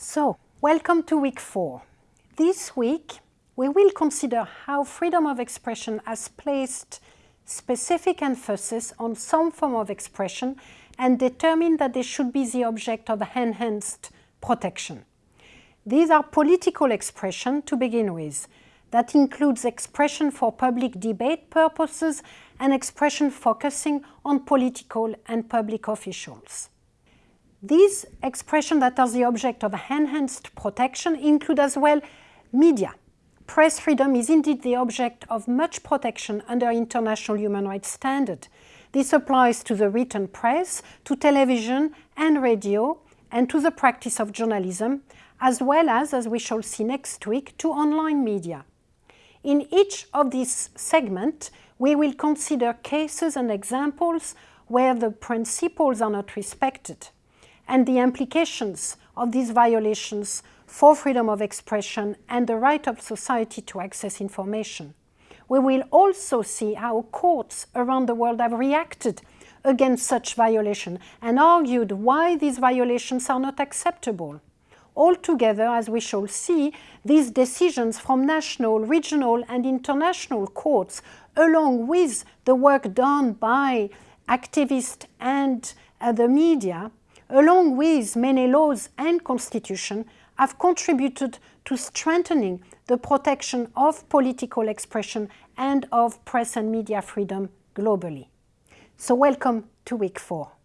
So, welcome to week four. This week we will consider how freedom of expression has placed specific emphasis on some form of expression and determined that they should be the object of enhanced protection. These are political expression to begin with. That includes expression for public debate purposes and expression focusing on political and public officials. These expressions that are the object of enhanced protection include as well media. Press freedom is indeed the object of much protection under international human rights standard. This applies to the written press, to television and radio, and to the practice of journalism, as well as, as we shall see next week, to online media. In each of these segments, we will consider cases and examples where the principles are not respected and the implications of these violations for freedom of expression and the right of society to access information. We will also see how courts around the world have reacted against such violation and argued why these violations are not acceptable. Altogether, as we shall see, these decisions from national, regional and international courts, along with the work done by activists and uh, the media, along with many laws and constitution, have contributed to strengthening the protection of political expression and of press and media freedom globally. So welcome to week four.